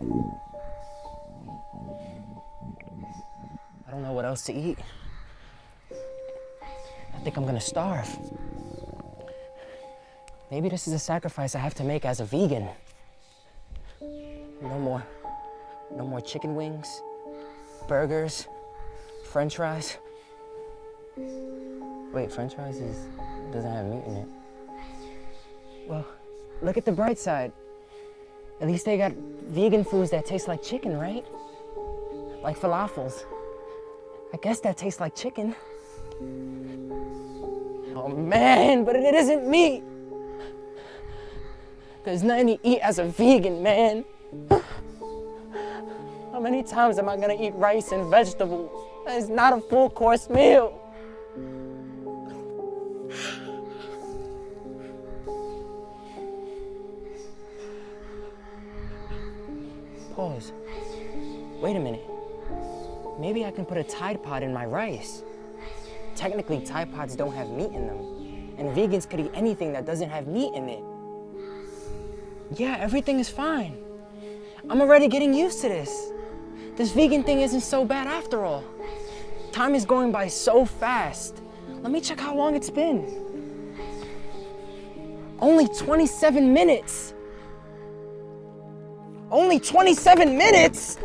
I don't know what else to eat. I think I'm gonna starve. Maybe this is a sacrifice I have to make as a vegan. No more, no more chicken wings, burgers, french fries. Wait, french fries is, doesn't have meat in it. Well, look at the bright side. At least they got vegan foods that taste like chicken, right? Like falafels. I guess that tastes like chicken. Oh man, but it isn't meat. There's nothing to eat as a vegan, man. How many times am I gonna eat rice and vegetables? It's not a full course meal. Pause. Wait a minute. Maybe I can put a Tide Pod in my rice. Technically, Tide Pods don't have meat in them. And vegans could eat anything that doesn't have meat in it. Yeah, everything is fine. I'm already getting used to this. This vegan thing isn't so bad after all. Time is going by so fast. Let me check how long it's been. Only 27 minutes. Only 27 minutes?